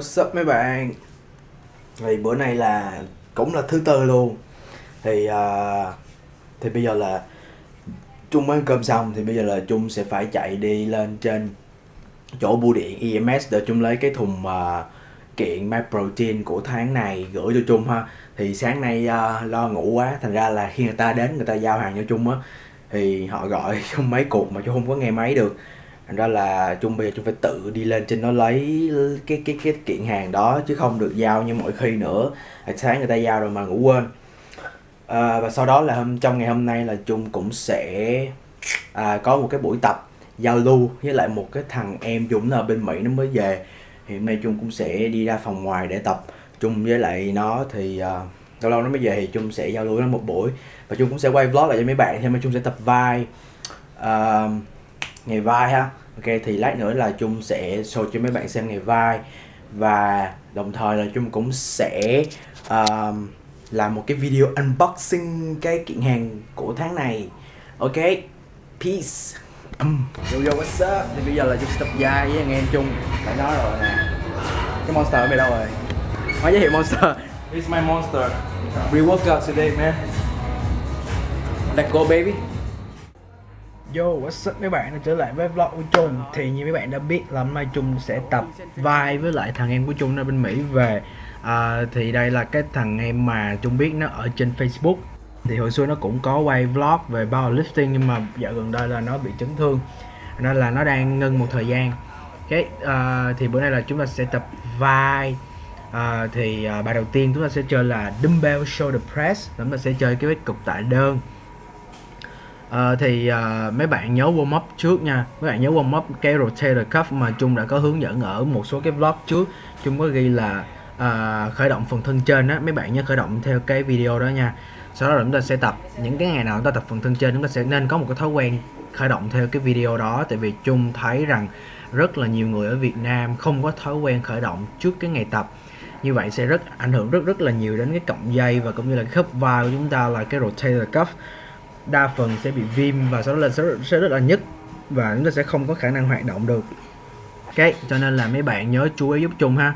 What's up mấy bạn? Thì bữa nay là cũng là thứ tư luôn. Thì uh, thì bây giờ là Trung mới ăn cơm xong thì bây giờ là Trung sẽ phải chạy đi lên trên chỗ bưu điện EMS để Trung lấy cái thùng uh, kiện My Protein của tháng này gửi cho Trung ha. Thì sáng nay uh, lo ngủ quá, thành ra là khi người ta đến người ta giao hàng cho Trung á thì họ gọi Trung mấy cuộc mà Trung không có nghe máy được thành ra là chung bây giờ chung phải tự đi lên trên nó lấy cái cái cái kiện hàng đó chứ không được giao như mọi khi nữa. À, sáng người ta giao rồi mà ngủ quên. À, và sau đó là hôm trong ngày hôm nay là chung cũng sẽ à, có một cái buổi tập giao lưu với lại một cái thằng em chung là ở bên mỹ nó mới về. Thì hôm nay chung cũng sẽ đi ra phòng ngoài để tập. Chung với lại nó thì uh, lâu lâu nó mới về thì chung sẽ giao lưu nó một buổi. Và chung cũng sẽ quay vlog lại cho mấy bạn thì mà chung sẽ tập vai uh, ngày vai ha ok thì lát nữa là chung sẽ show cho mấy bạn xem ngày vai. Và đồng thời là chung cũng sẽ uh, làm một cái video unboxing cái kiện hàng của tháng này. Ok peace. Yo yo what's up? Thì bây giờ là chung sẽ tập vai với anh em chung phải nói rồi nè. Cái monster ở bên đâu rồi? Nói giới thiệu monster. This is my monster. Re-workout today, man. Let's go, baby. Yo, what's up mấy bạn? Đã trở lại với vlog của Trung. Thì như mấy bạn đã biết là hôm nay Trung sẽ tập vai với lại thằng em của Trung ở bên Mỹ về à, Thì đây là cái thằng em mà Trung biết nó ở trên Facebook. Thì hồi xưa nó cũng có quay vlog về powerlifting nhưng mà dạo gần đây là nó bị chấn thương Nên là nó đang ngưng một thời gian. Cái à, thì bữa nay là chúng ta sẽ tập vai. À, thì à, bài đầu tiên chúng ta sẽ chơi là dumbbell shoulder press. Chúng ta sẽ chơi cái cục tạ đơn à, thì à, mấy bạn nhớ warm up trước nha. Mấy bạn nhớ warm up cái rotator cuff mà Trung đã có hướng dẫn ở một số cái vlog trước. Trung có ghi là à, khởi động phần thân trên á. Mấy bạn nhớ khởi động theo cái video đó nha. Sau đó chúng ta sẽ tập những cái ngày nào chúng ta tập phần thân trên chúng ta sẽ nên có một cái thói quen khởi động theo cái video đó. Tại vì Trung thấy rằng rất là nhiều người ở Việt Nam không có thói quen khởi động trước cái ngày tập. Như vậy sẽ rất ảnh hưởng rất rất là nhiều đến cái cọng dây và cũng như là khớp vai của chúng ta là cái rotator cuff đa phần sẽ bị viêm và sau đó là sẽ, sẽ rất là nhức và chúng ta sẽ không có khả năng hoạt động được. Ok cho nên là mấy bạn nhớ chú ý giúp chung ha.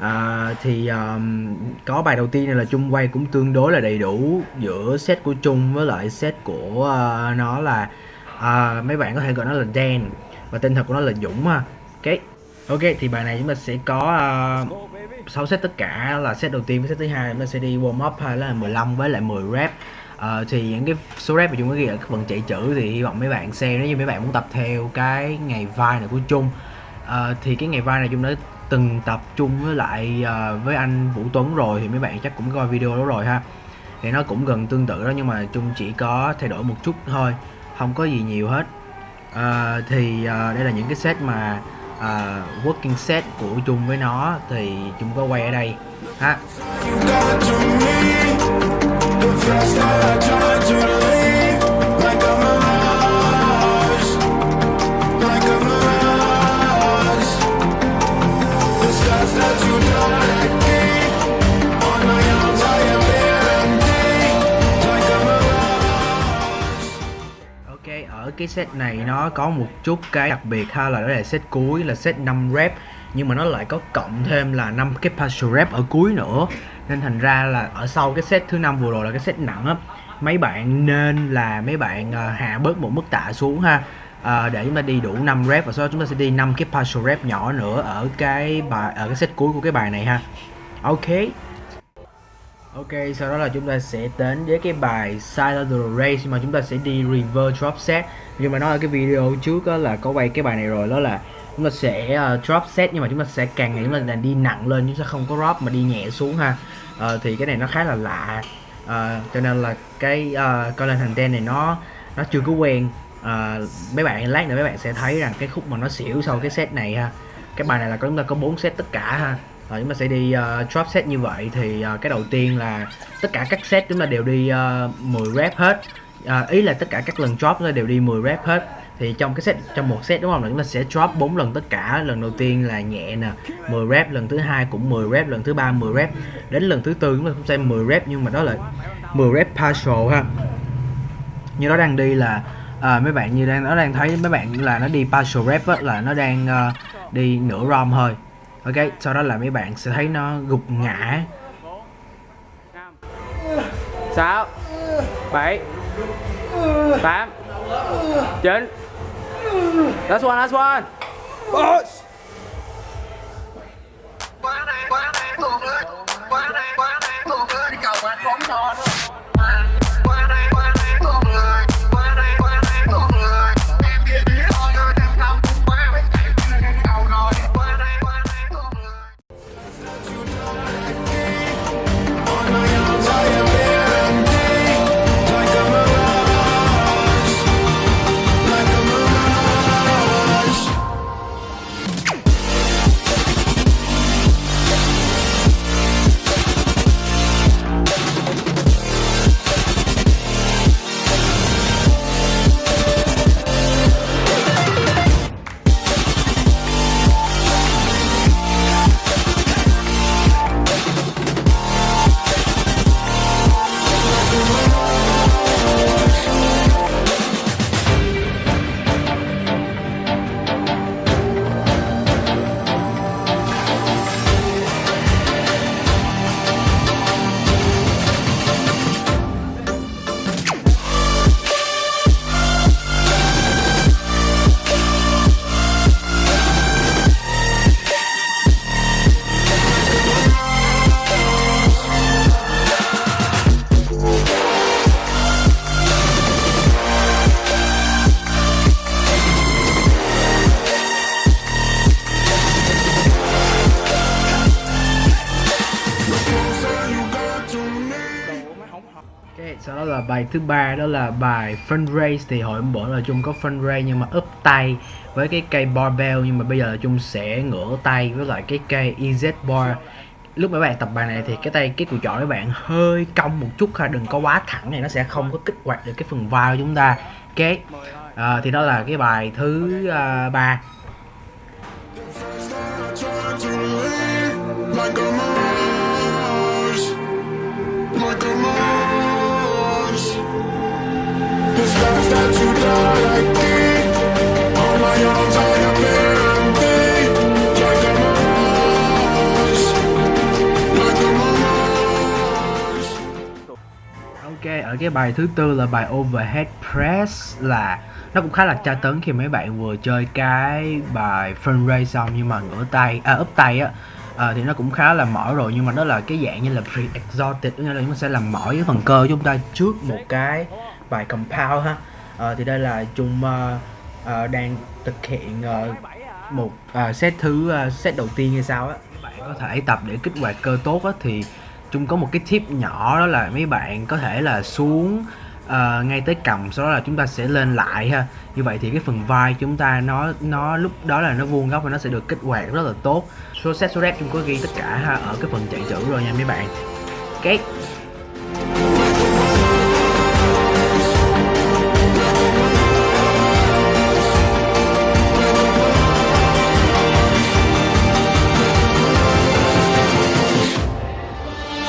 À, thì um, có bài đầu tiên này là chung quay cũng tương đối là đầy đủ giữa set của chung với lại set của uh, nó là uh, mấy bạn có thể gọi nó là Dan và tên thật của nó là Dũng ha. Ok ok thì bài này chúng ta sẽ có ờ, uh, 6 set tất cả là set đầu tiên với set thứ hai chúng ta sẽ đi warm up hay là 15 với lại 10 rep uh, thì những cái số rep mà chúng có ghi ở cái phần chạy chữ thì hy vọng mấy bạn xem nếu như mấy bạn muốn tập theo cái ngày vai này của chung uh, ờ, thì cái ngày vai này chung đã từng tập chung với lại uh, với anh Vũ Tuấn rồi thì mấy bạn chắc cũng coi video đó rồi ha. Thì nó cũng gần tương tự đó nhưng mà chung chỉ có thay đổi một chút thôi không có gì nhiều hết. À, thì uh, đây là những cái set mà uh, working set của chung với nó thì Trung có quay ở đây ha ở cái set này nó có một chút cái đặc biệt ha, là đó là set cuối, là set 5 rep, nhưng mà nó lại có cộng thêm là 5 cái partial rep ở cuối nữa nên thành ra là ở sau cái set thứ năm vừa rồi là cái set nặng á mấy bạn nên là mấy bạn uh, hạ bớt một mức tạ xuống ha. Uh, để chúng ta đi đủ 5 rep và sau đó chúng ta sẽ đi 5 cái partial rep nhỏ nữa ở cái bài ở cái set cuối của cái bài này ha. Ok. Ok, sau đó là chúng ta sẽ đến với cái bài side race mà chúng ta sẽ đi reverse drop set. Nhưng mà nói ở cái video trước đó là có quay cái bài này rồi đó là chúng ta sẽ uh, drop set nhưng mà chúng ta sẽ càng ngày chúng ta là đi nặng lên chúng ta không có drop mà đi nhẹ xuống ha. Uh, thì cái này nó khá là lạ. Uh, cho nên là cái uh, coi lên thành ten này nó nó chưa có quen. Uh, mấy bạn lát nữa mấy bạn sẽ thấy rằng cái khúc mà nó xỉu sau cái set này ha. Cái bài này là chúng ta có bốn set tất cả ha rồi chúng ta sẽ đi uh, drop set như vậy thì uh, cái đầu tiên là tất cả các set chúng ta đều đi uh, 10 rep hết uh, ý là tất cả các lần drop chúng ta đều đi 10 rep hết thì trong cái set trong một set đúng không? Là chúng ta sẽ drop 4 lần tất cả. Lần đầu tiên là nhẹ nè 10 rep. Lần thứ hai cũng 10 rep. Lần thứ ba 10 rep. Đến lần thứ tư chúng ta cũng sẽ 10 rep nhưng mà đó là 10 rep partial ha. Như nó đang đi là à, mấy bạn như đang nó đang thấy mấy bạn là nó đi partial rep á, là nó đang uh, đi nửa rom thôi. Ok sau đó là mấy bạn sẽ thấy nó gục ngã. Sáu bảy tám chín last one last one. Boss. quá đáng quá đáng luôn á quá đáng quá đáng luôn á đi cầu anh bóng tròn quá bài thứ ba đó là bài fundraise. Thì hồi hôm bữa là chung có fundraise nhưng mà úp tay với cái cây barbell nhưng mà bây giờ là chung sẽ ngửa tay với lại cái cây ez bar. Lúc mấy bạn tập bài này thì cái tay cái cùi chỏ các bạn hơi cong một chút ha đừng có quá thẳng này nó sẽ không có kích hoạt được cái phần vai của chúng ta. Ok à, thì đó là cái bài thứ à, ba. uh, cái bài thứ tư là bài overhead press là nó cũng khá là tra tấn khi mấy bạn vừa chơi cái bài front raise xong nhưng mà ngửa tay, à úp tay á. À, thì nó cũng khá là mỏi rồi nhưng mà nó là cái dạng như là pre-exhausted nghĩa là chúng ta sẽ làm mỏi cái phần cơ của chúng ta trước một cái bài compound ha. À, thì đây là chung uh, uh, ờ, đang thực hiện uh, một uh, set thứ uh, set đầu tiên hay sao á. Các bạn có thể tập để kích hoạt cơ tốt á thì chung có một cái tip nhỏ đó là mấy bạn có thể là xuống uh, ngay tới cầm sau đó là chúng ta sẽ lên lại ha. Như vậy thì cái phần vai chúng ta nó nó lúc đó là nó vuông góc và nó sẽ được kích hoạt rất là tốt. Số set số rep chung có ghi tất cả ha ở cái phần chạy chữ rồi nha mấy bạn. Cái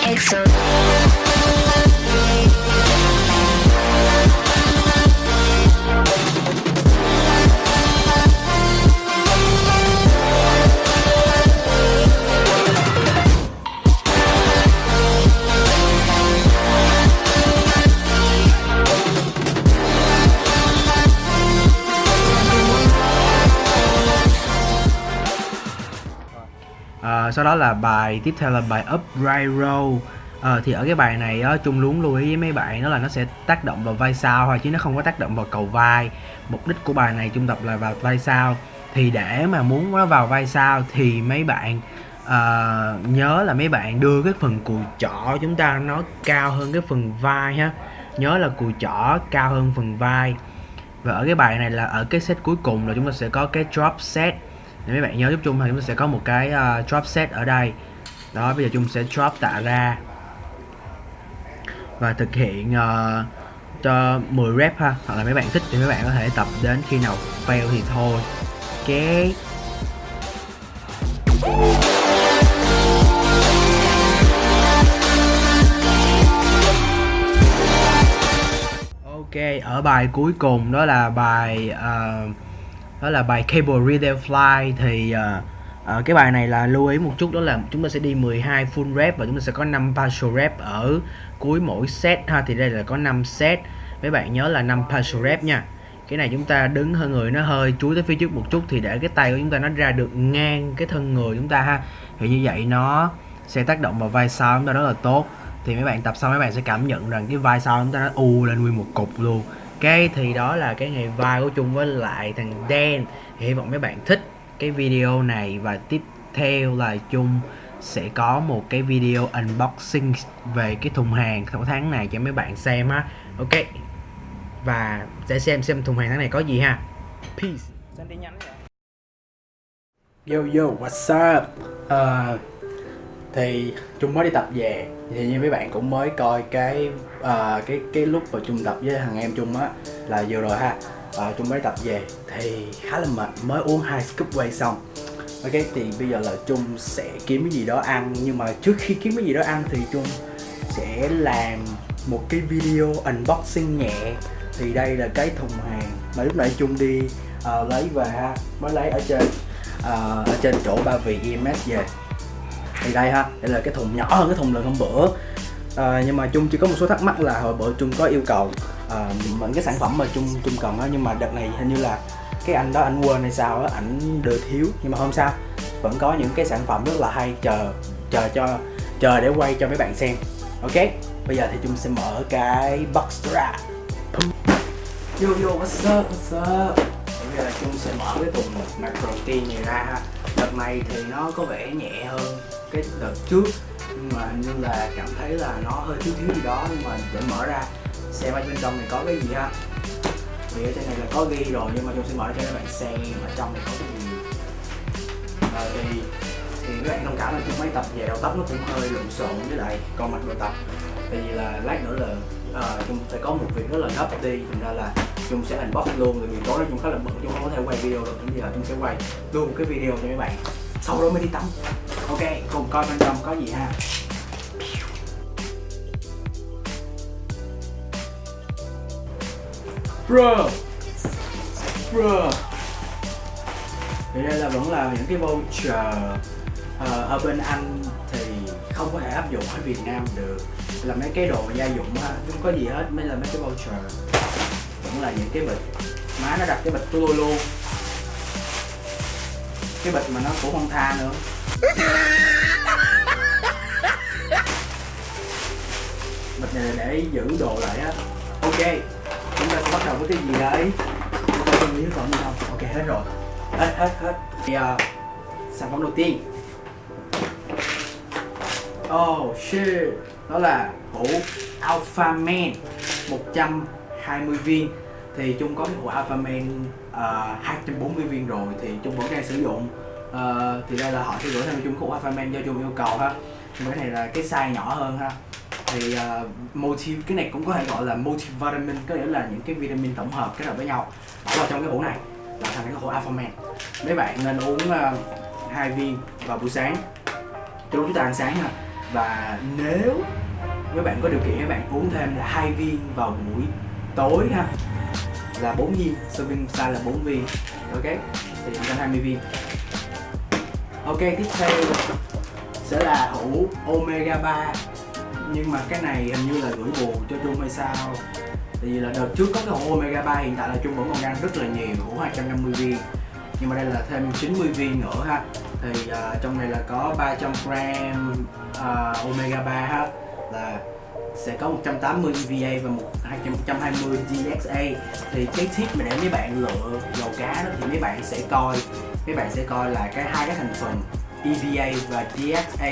Ờ, sau đó là bài tiếp theo là bài upright row à, ờ, thì ở cái bài này á, chung luôn lưu ý với mấy bạn đó là nó sẽ tác động vào vai sau thôi chứ nó không có tác động vào cầu vai. Mục đích của bài này Trung tập là vào vai sau. Thì để mà muốn nó vào vai sau thì mấy bạn uh, nhớ là mấy bạn đưa cái phần cùi chỏ chúng ta nó cao hơn cái phần vai ha. Nhớ là cùi chỏ cao hơn phần vai. Và ở cái bài này là ở cái set cuối cùng là chúng ta sẽ có cái drop set nếu mấy bạn nhớ giúp chung thì chúng ta sẽ có một cái uh, drop set ở đây. Đó bây giờ chung sẽ drop tạ ra. Và thực hiện uh, cho 10 rep ha hoặc là mấy bạn thích thì mấy bạn có thể tập đến khi nào fail thì thôi. Ok. Ok, ở bài cuối cùng đó là bài uh, đó là bài Cable Relay Fly thì uh, Ờ, cái bài này là lưu ý một chút đó là chúng ta sẽ đi 12 full rep và chúng ta sẽ có 5 partial rep ở cuối mỗi set ha. Thì đây là có 5 set. Mấy bạn nhớ là 5 partial rep nha. Cái này chúng ta đứng hơi người nó hơi chuối tới phía trước một chút thì để cái tay của chúng ta nó ra được ngang cái thân người chúng ta ha. Thì như vậy nó sẽ tác động vào vai sau chúng ta rất là tốt. Thì mấy bạn tập xong mấy bạn sẽ cảm nhận rằng cái vai sau chúng ta nó u lên nguyên một cục luôn cái thì đó là cái ngày vai của chung với lại thằng Dan. Hy vọng mấy bạn thích cái video này và tiếp theo là chung sẽ có một cái video unboxing về cái thùng hàng của tháng này cho mấy bạn xem ha ok và sẽ xem xem thùng hàng tháng này có gì ha. Peace. Yo yo what's up? Uh, thì trung mới đi tập về. Thì như mấy bạn cũng mới coi cái uh, cái cái lúc mà chung tập với thằng em chung á là vừa rồi ha. À, uh, chung mới tập về. Thì khá là mệt mới uống hai scoop whey xong. Ok thì bây giờ là chung sẽ kiếm cái gì đó ăn. Nhưng mà trước khi kiếm cái gì đó ăn thì chung sẽ làm một cái video unboxing nhẹ. Thì đây là cái thùng hàng mà lúc nãy chung đi uh, lấy về ha. Mới lấy ở trên uh, ở trên chỗ ba vị EMS về thì đây ha đây là cái thùng nhỏ hơn cái thùng lần hôm bữa. À, nhưng mà chung chỉ có một số thắc mắc là hồi bữa chung có yêu cầu à, những cái sản phẩm mà chung chung cần á nhưng mà đợt này hình như là cái anh đó anh quên hay sao á ảnh đưa thiếu. Nhưng mà không sao vẫn có những cái sản phẩm rất là hay chờ chờ cho chờ để quay cho mấy bạn xem. Ok bây giờ thì chung sẽ mở cái box ra. Yo yo what's up what's up? Bây giờ chung sẽ mở cái thùng macro protein này ra ha. Đợt này thì nó có vẻ nhẹ hơn cái đợt trước nhưng mà như là cảm thấy là nó hơi thiếu thiếu gì đó nhưng mà để mở ra xem ở bên trong này có cái gì ha? Thì ở trên này là có ghi rồi nhưng mà chúng sẽ mở ra cho các bạn xem ở trong này có cái gì. Ờ, thì thì các bạn thông cảm là chung mấy tập về đầu tóc nó cũng hơi lộn xộn với lại con mặt đầu tập. Tại vì là lát nữa là ờ, chung sẽ có một việc rất là gấp đi thành ra là chung sẽ unbox luôn tại vì tối nay chung khá là bận chung không có thể quay video được nên bây giờ chung sẽ quay luôn cái video cho các bạn sau đó mới đi tắm. Ok cùng coi bên trong có gì ha. Bro bro thì đây là vẫn là những cái voucher uh, ở bên Anh thì không có thể áp dụng ở Việt Nam được. Là mấy cái đồ gia dụng ha không có gì hết mới là mấy cái voucher. Vẫn là những cái bịch. Má nó đặt cái bịch của tôi luôn cái bịch mà nó cũng không tha nữa. Bịch này là để giữ đồ lại á. Ok chúng ta sẽ bắt đầu với cái gì đấy chúng ta không biết phẩm gì không ok hết rồi. Hết hết hết. Thì uh, sản phẩm đầu tiên. Oh shit. Đó là hũ Alpha Man. 120 viên. Thì Trung có cái hộp Alpha Man uh, 240 viên rồi Thì Trung vẫn đang sử dụng. Uh, Thì đây là họ sẽ gửi thêm cho Trung cái Alpha Man do Trung yêu cầu ha. Nhưng cái này là cái size nhỏ hơn ha. Thì uh, multi cái này cũng có thể gọi là multivitamin có nghĩa là những cái vitamin tổng hợp kết hợp với nhau. Bỏ vào trong cái hũ này là thành cái hũ Alpha Man mấy bạn nên uống uh, hai viên vào buổi sáng. Cho lúc chúng ta ăn sáng ha. Và nếu mấy bạn có điều kiện các bạn uống thêm là hai viên vào buổi tối ha. Là 4 viên serving size là 4 viên. Ok thì 120 viên. Ok tiếp theo sẽ là hũ omega 3 nhưng mà cái này hình như là gửi buồn cho Trung hay sao? Tại vì là đợt trước có cái hũ omega 3 hiện tại là Trung vẫn còn đang rất là nhiều hũ 250 viên. Nhưng mà đây là thêm 90 viên nữa ha. Thì uh, trong này là có 300 gram uh, omega 3 ha. Là sẽ có 180 EVA và một 120 DXA thì cái tip mà để mấy bạn lựa dầu cá đó thì mấy bạn sẽ coi mấy bạn sẽ coi là cái hai cái thành phần EVA và DXA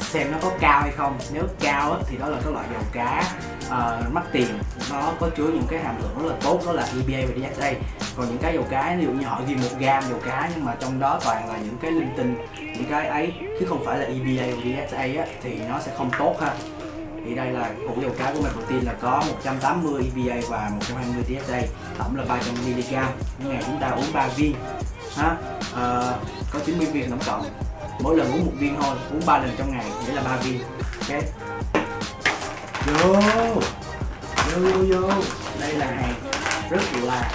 xem nó có cao hay không. Nếu cao thì đó là cái loại dầu cá uh, mắc tiền. Nó có chứa những cái hàm lượng rất là tốt đó là EPA và DHA còn những cái dầu cá ví dụ như họ ghi một gam dầu cá nhưng mà trong đó toàn là những cái linh tinh những cái ấy chứ không phải là EPA và DHA á, thì nó sẽ không tốt ha thì đây là củ dầu cá của mình. Protein là có 180 EPA và 120 TSA tổng là 300 mg. Mỗi ngày chúng ta uống 3 viên ha? À, có 90 viên tổng cộng. Mỗi lần uống một viên thôi uống 3 lần trong ngày nghĩa là 3 viên. Ok? Vô vô vô vô. Đây là hàng rất là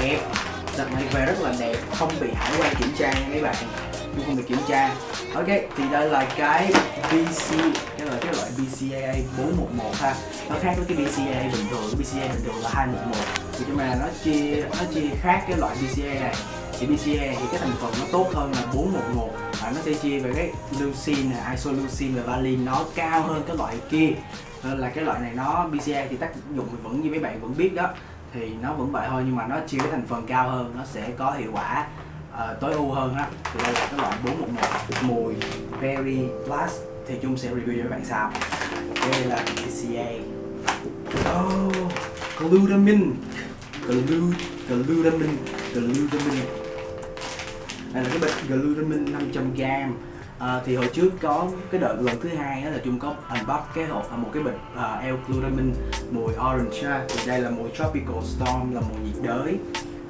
đẹp. Đặt này về rất là đẹp. Không bị hải quan kiểm tra nha mấy bạn. Chung không bị kiểm tra. Ok thì đây là cái VC loại BCAA 411 ha. Nó khác với cái BCAA bình thường cái BCAA bình thường là 211 thì nhưng mà nó chia nó chia khác cái loại BCAA này. Thì BCAA thì cái thành phần nó tốt hơn là 411 và nó sẽ chia về cái leucine isoleucine và valine nó cao hơn cái loại kia. Nên là cái loại này nó bcaa thì tác dụng vẫn như mấy bạn vẫn biết đó. Thì nó vẫn vậy thôi nhưng mà nó chia cái thành phần cao hơn nó sẽ có hiệu quả uh, tối ưu hơn á. Thì đây là cái loại 411 mùi Berry Blast thì chúng sẽ review cho các bạn sau. Đây là BCA oh, glutamine. Glu, glutamine glutamine. Đây là cái bịch glutamine 500g À, thì hồi trước có cái đợt lần thứ hai đó là chung có unbox cái hộp à, một cái bịch à, uh, L-glutamine mùi orange ha. thì đây là mùi tropical storm là mùi nhiệt đới.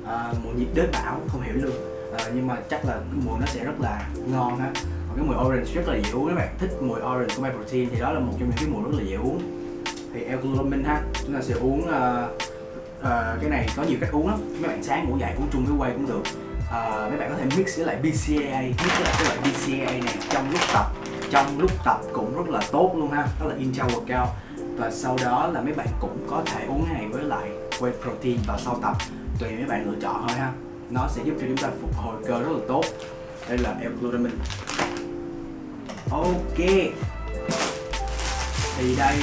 Uh, mùi nhiệt đới bão không hiểu luôn. Uh, nhưng mà chắc là mùi nó sẽ rất là ngon ha cái mùi orange rất là dễ uống các bạn. Thích mùi orange của My Protein thì đó là một trong những cái mùi rất là dễ uống thì L-glutamine ha. Chúng ta sẽ uống uh, uh, cái này. Có nhiều cách uống lắm. Mấy bạn sáng ngủ dậy uống chung với quay cũng được. Uh, mấy bạn có thể mix với lại BCAA mix với lại cái loại BCAA này trong lúc tập. Trong lúc tập cũng rất là tốt luôn ha. Đó là intra workout. Và sau đó là mấy bạn cũng có thể uống cái này với lại whey protein vào sau tập. Tùy mấy bạn lựa chọn thôi ha. Nó sẽ giúp cho chúng ta phục hồi cơ rất là tốt. Đây là L-glutamine ok. Thì đây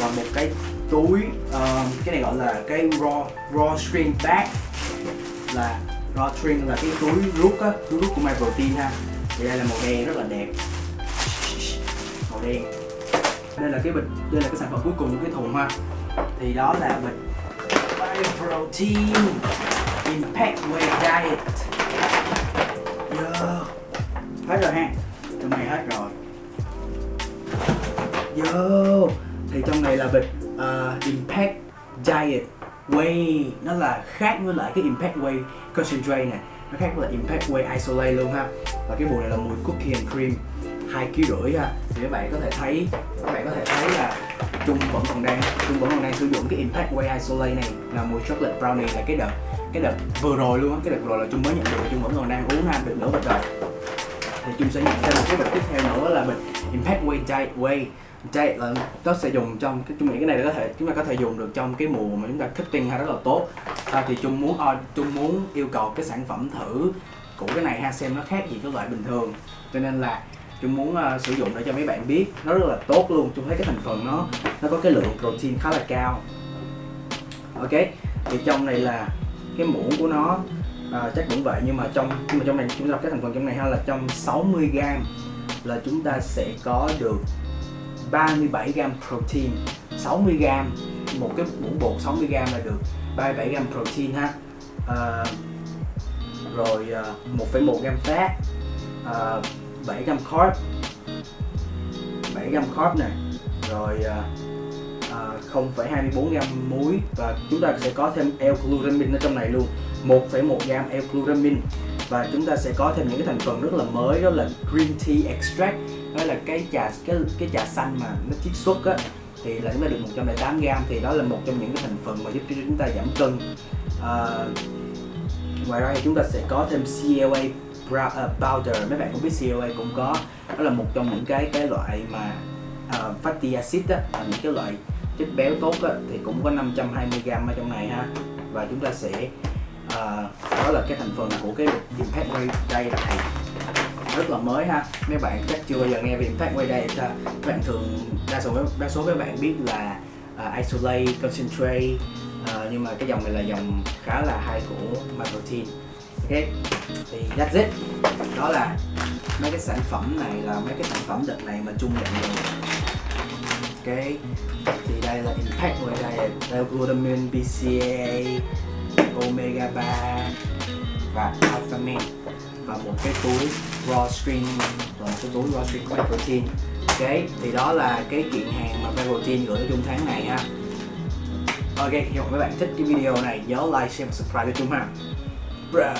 là một cái túi uh, cái này gọi là cái raw raw string bag. Là raw string là cái túi rút á túi rút của my protein ha. Thì đây là màu đen rất là đẹp. Màu đen. Đây là cái bịch đây là cái sản phẩm cuối cùng của cái thùng ha. Thì đó là bịch my protein impact way diet. Yeah. hết rồi ha trong này hết rồi. Yo, thì trong này là bịch uh, Impact Diet Whey Nó là khác với lại cái Impact Whey Concentrate này. Nó khác với lại Impact Whey Isolate luôn ha. Và cái bộ này là mùi cookie and cream hai kg rưỡi ha. Thì các bạn có thể thấy các bạn có thể thấy là Trung vẫn còn đang Trung vẫn còn đang sử dụng cái Impact Whey Isolate này là mùi chocolate brownie là cái đợt cái đợt vừa rồi luôn á. Cái đợt vừa rồi là Trung mới nhận được Trung vẫn còn đang uống ha được nửa bịch rồi thì chúng sẽ nhận thêm một cái bịch tiếp theo nữa là bịch Impact Way Day Way Day là nó sẽ dùng trong cái nghĩ cái này có thể chúng ta có thể dùng được trong cái mùa mà chúng ta cutting ha rất là tốt. À, thì chúng muốn uh, muốn yêu cầu cái sản phẩm thử của cái này ha xem nó khác gì cái loại bình thường. Cho nên là chúng muốn uh, sử dụng để cho mấy bạn biết nó rất là tốt luôn. Chúng thấy cái thành phần nó nó có cái lượng protein khá là cao. Ok thì trong này là cái muỗng của nó à, chắc cũng vậy nhưng mà trong nhưng mà trong này chúng ta các thành phần trong này ha là trong 60 g là chúng ta sẽ có được 37 g protein. 60 g một cái muỗng bột 60 g là được 37 g protein ha. À, rồi à, 1,1 g fat à, 7 g carb 7 g carb này rồi à, à, 0,24 g muối và chúng ta sẽ có thêm L-glutamine ở trong này luôn. 1,1 gam L-glutamine và chúng ta sẽ có thêm những cái thành phần rất là mới đó là green tea extract. Đó là cái trà cái cái trà xanh mà nó chiết xuất á thì là chúng ta được 108 gam thì đó là một trong những cái thành phần mà giúp cho chúng ta giảm cân. À, ngoài ra thì chúng ta sẽ có thêm CLA à, powder. Mấy bạn cũng biết CLA cũng có. Đó là một trong những cái cái loại mà uh, fatty acid á là những cái loại chất béo tốt á, thì cũng có 520 gam ở trong này ha. Và chúng ta sẽ uh, đó là cái thành phần của cái impact whey đây này. Rất là mới ha. Mấy bạn chắc chưa bao giờ nghe về impact way day ta. Các bạn thường đa số đa số các bạn biết là uh, isolate concentrate uh, nhưng mà cái dòng này là dòng khá là hay của Microtin ok thì that's it. Đó là mấy cái sản phẩm này là mấy cái sản phẩm đợt này mà chung nhận được. Ok thì đây là impact ngoài đây là glutamine bca omega 3 và alpha men và một cái túi raw string và một cái túi raw string của protein ok, thì đó là cái kiện hàng mà protein gửi trong tháng này ha. Ok, hy vọng các bạn thích cái video này, nhớ like, share và subscribe cho chúng ha. Bruh.